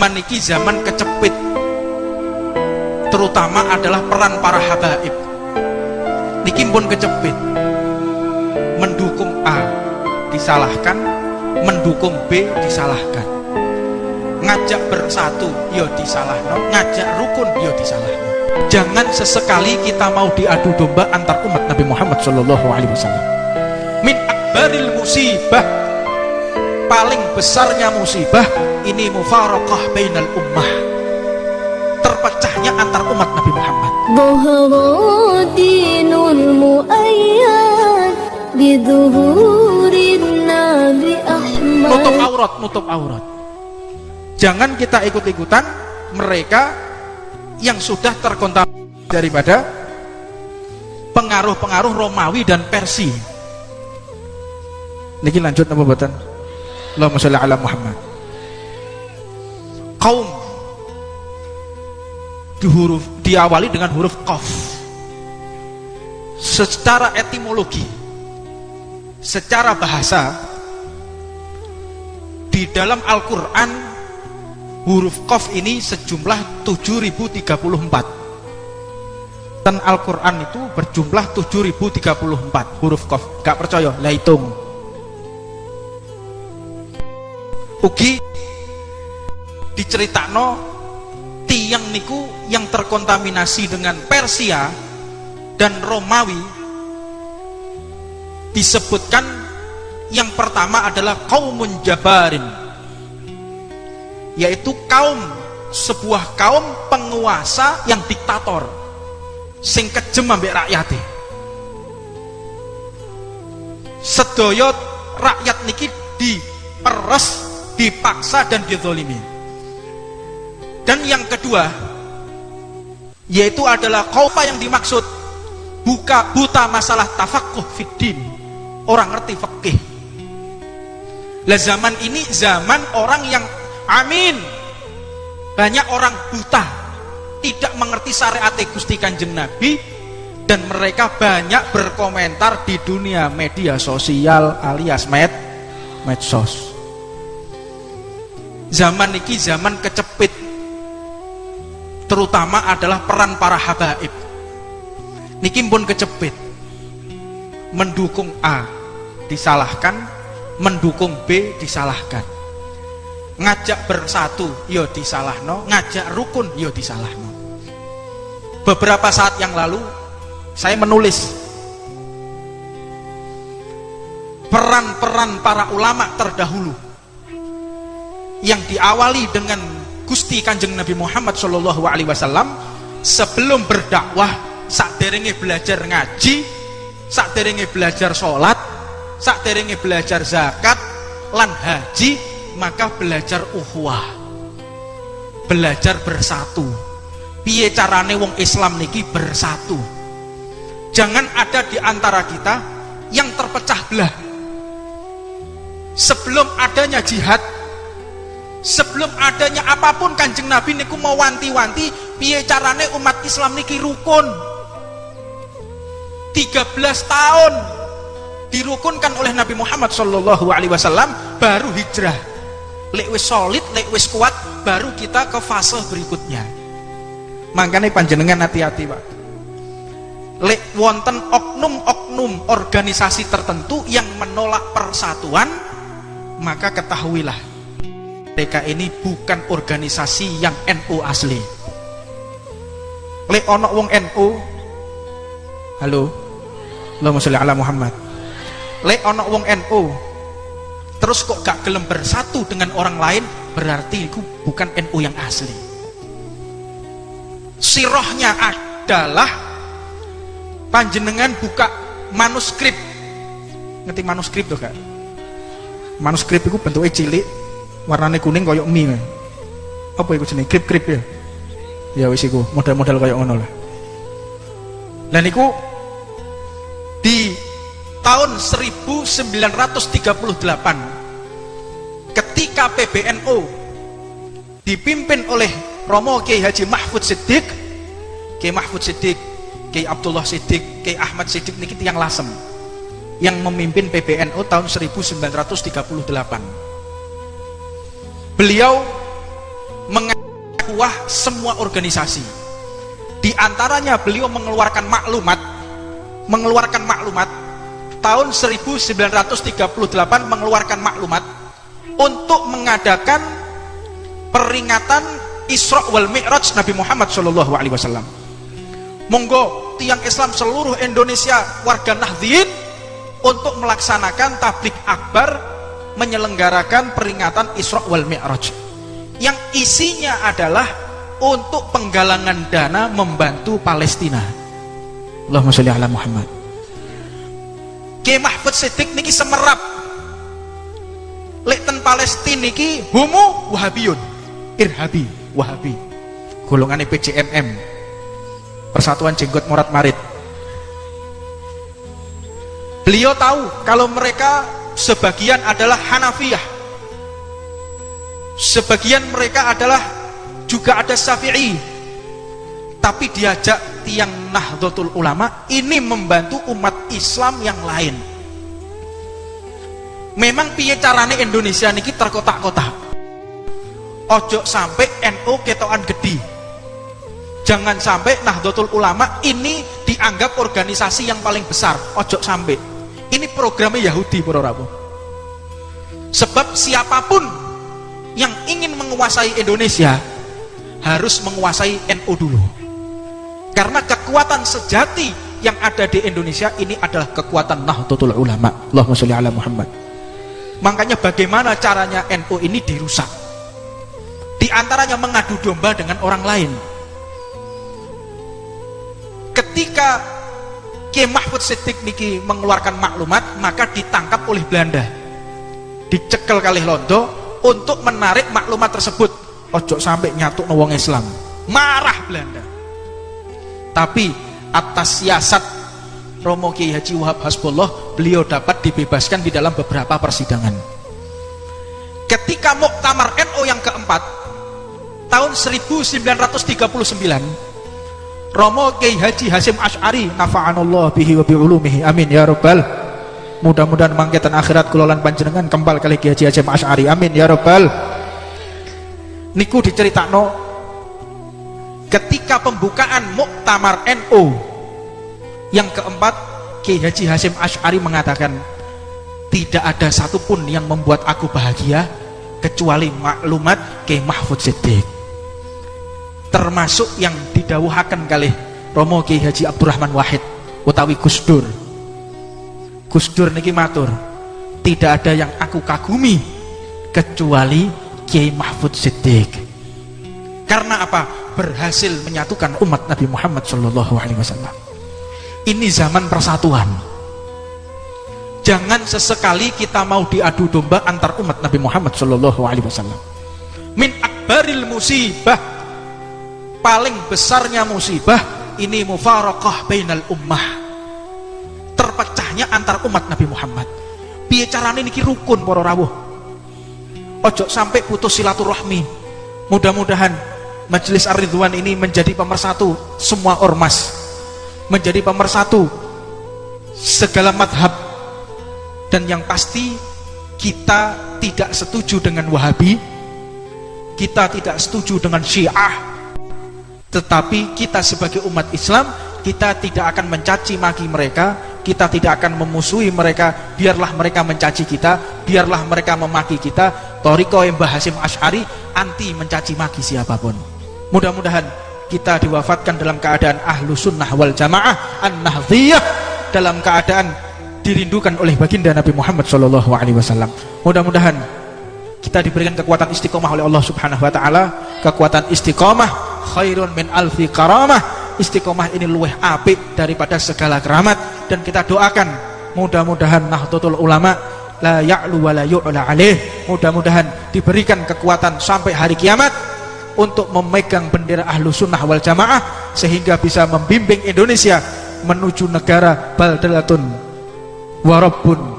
zaman zaman kecepit. Terutama adalah peran para habaib. Niki pun kecepit. Mendukung A disalahkan. Mendukung B disalahkan. Ngajak bersatu yo disalahkan ngajak rukun yo disalahkan jangan sesekali kita mau diadu domba antar umat Nabi Muhammad Shallallahu Alaihi Wasallam. Min akbaril musibah paling besarnya musibah ini mufarakah bainal ummah. Terpecahnya antar umat Nabi Muhammad. Dinul muayyad Nabi Ahmad. Nutup aurat nutup aurat. Jangan kita ikut-ikutan mereka yang sudah terkontaminasi daripada pengaruh-pengaruh Romawi dan Persia. Niki lanjut apa buatan Allahumma sholli ala Muhammad. Kaum di huruf diawali dengan huruf qaf. Secara etimologi secara bahasa di dalam Al-Qur'an huruf qaf ini sejumlah 7034 dan Al-Quran itu berjumlah 7034 huruf qaf. Gak percaya? Lah hitung ugi diceritakno tiang niku yang terkontaminasi dengan Persia dan Romawi disebutkan yang pertama adalah kaum jabarin yaitu kaum sebuah kaum penguasa yang diktator sing kejem ambek rakyatnya sedoyo rakyat niki diperes dipaksa dan dizolimi. Dan yang kedua yaitu adalah kaupa yang dimaksud buka buta masalah tafakuh fiddin orang ngerti fikih lah zaman ini zaman orang yang amin. Banyak orang buta tidak mengerti syariat Gusti Kanjeng Nabi dan mereka banyak berkomentar di dunia media sosial alias med medsos zaman ini zaman kecepit. Terutama adalah peran para habaib. Niki pun kecepit. Mendukung A disalahkan. Mendukung B disalahkan. Ngajak bersatu yo disalahno. Ngajak rukun yo disalahno. Beberapa saat yang lalu saya menulis peran-peran para ulama terdahulu yang diawali dengan Gusti Kanjeng Nabi Muhammad Shallallahu Alaihi Wasallam sebelum berdakwah saat derenge belajar ngaji saat derenge belajar sholat saat derenge belajar zakat lan haji maka belajar uhwah belajar bersatu. Piye carane wong Islam niki bersatu? Jangan ada di antara kita yang terpecah belah. Sebelum adanya jihad sebelum adanya apa pun kanjeng Nabi niku mau wanti-wanti piye carane umat Islam niki rukun? 13 tahun dirukunkan oleh Nabi Muhammad Shallallahu Alaihi Wasallam baru hijrah. Lek solid lek kuat baru kita ke fase berikutnya. Makanya panjenengan hati-hati pak. Lek wonten oknum-oknum organisasi tertentu yang menolak persatuan maka ketahuilah mereka ini bukan organisasi yang NU asli. Lek ono wong NU halo? Allahumma sholli ala Muhammad. Lek ono wong NU terus kok gak gelem bersatu dengan orang lain berarti itu bukan NU yang asli. Sirohnya adalah panjenengan buka manuskrip. Ngerti manuskrip tuh kak? Manuskrip itu bentuknya cilik warnanya kuning koyok mie apa itu jenis krip krip ya? Ya wis iku model-model koyok ngono lah. Dan itu di tahun 1938 ketika PBNU dipimpin oleh Romo Kiai Haji Mahfud Siddiq Kiai Mahfud Siddiq Kiai Abdullah Siddiq Kiai Ahmad Siddiq niki yang lasem yang memimpin PBNU tahun 1938 beliau mengakuah semua organisasi di antaranya beliau mengeluarkan maklumat mengeluarkan maklumat tahun 1938 mengeluarkan maklumat untuk mengadakan peringatan Isra wal Mi'raj Nabi Muhammad Shallallahu alaihi wasallam. Monggo tiang Islam seluruh Indonesia warga Nahdien untuk melaksanakan tablik akbar menyelenggarakan peringatan Isra wal Mi'raj. Yang isinya adalah untuk penggalangan dana membantu Palestina. Allahumma sholli ala Muhammad. Ki Mahfud Siddiq niki semerap. Lekten Palestina niki homo wahabiyun. Irhabi wahabi. Golongan PCMM Persatuan Jenggot Morat Marit beliau tahu kalau mereka sebagian adalah Hanafiyah. Sebagian mereka adalah juga ada Syafi'i. Tapi diajak tiang Nahdlatul Ulama ini membantu umat Islam yang lain. Memang piye carane Indonesia niki terkotak-kotak? Ojo sampai NU ketoan gede. Jangan sampai Nahdlatul Ulama ini dianggap organisasi yang paling besar. Ojo sampai ini programnya Yahudi para sebab siapa pun yang ingin menguasai Indonesia harus menguasai NU dulu. Karena kekuatan sejati yang ada di Indonesia ini adalah kekuatan Nahdlatul Ulama. Allahumma sholli ala Muhammad. Makanya bagaimana caranya NU ini dirusak? Di antaranya mengadu domba dengan orang lain. Ketika Kiai Mahfud Siddiq niki mengeluarkan maklumat maka ditangkap oleh Belanda. Dicekel kali londo untuk menarik maklumat tersebut. Ojo sampai nyatu wong Islam. Marah Belanda. Tapi atas siasat Romo Kiai Haji Wahab Hasbullah beliau dapat dibebaskan di dalam beberapa persidangan. Ketika Muktamar NU yang keempat tahun 1939 Romo Kiai Haji Hasim Ash'ari nafa'anallah bihi wa bi'ulumihi. Amin ya rabbal. Mudah-mudahan mangketan akhirat kulolan panjenengan kembal kali Kiai Haji Asy'ari amin ya rabbal. Niku diceritakno ketika pembukaan Muktamar NU yang keempat Kiai Haji Hasim Ash'ari mengatakan tidak ada satupun yang membuat aku bahagia kecuali maklumat Kiai Mahfud Siddiq termasuk yang didawuhakan kali Romo Kiai Haji Abdurrahman Wahid utawi Gusdur Gus Dur niki matur tidak ada yang aku kagumi kecuali Kiai Mahfud Siddiq. Karena apa? Berhasil menyatukan umat Nabi Muhammad Shallallahu Alaihi Wasallam. Ini zaman persatuan. Jangan sesekali kita mau diadu domba antar umat Nabi Muhammad Shallallahu Alaihi Wasallam. Min akbaril musibah paling besarnya musibah ini mufarakah bainal ummah. Terpecahnya antar umat Nabi Muhammad. Piye carane niki rukun para rawuh? Ojo sampai putus silaturahmi. Mudah-mudahan majelis ar-ridwan ini menjadi pemersatu semua ormas. Menjadi pemersatu segala madhab. Dan yang pasti kita tidak setuju dengan wahabi. Kita tidak setuju dengan syiah tetapi kita sebagai umat Islam kita tidak akan mencaci maki mereka kita tidak akan memusuhi mereka biarlah mereka mencaci kita biarlah mereka memaki kita. Toriko yang Hasim Ash'ari anti mencaci maki siapa pun. Mudah-mudahan kita diwafatkan dalam keadaan ahlu sunnah wal jamaah an nahdiyah dalam keadaan dirindukan oleh baginda Nabi Muhammad Wasallam. Mudah-mudahan kita diberikan kekuatan istiqomah oleh Allah Subhanahu Wa Taala kekuatan istiqomah khairun min alfi karamah. Istiqomah ini luweh apik daripada segala keramat. Dan kita doakan mudah-mudahan Nahdlatul Ulama la ya'lu wa la yu'la alaih. Mudah-mudahan diberikan kekuatan sampai hari kiamat untuk memegang bendera ahlu sunnah wal jamaah sehingga bisa membimbing Indonesia menuju negara baldalatun warabbun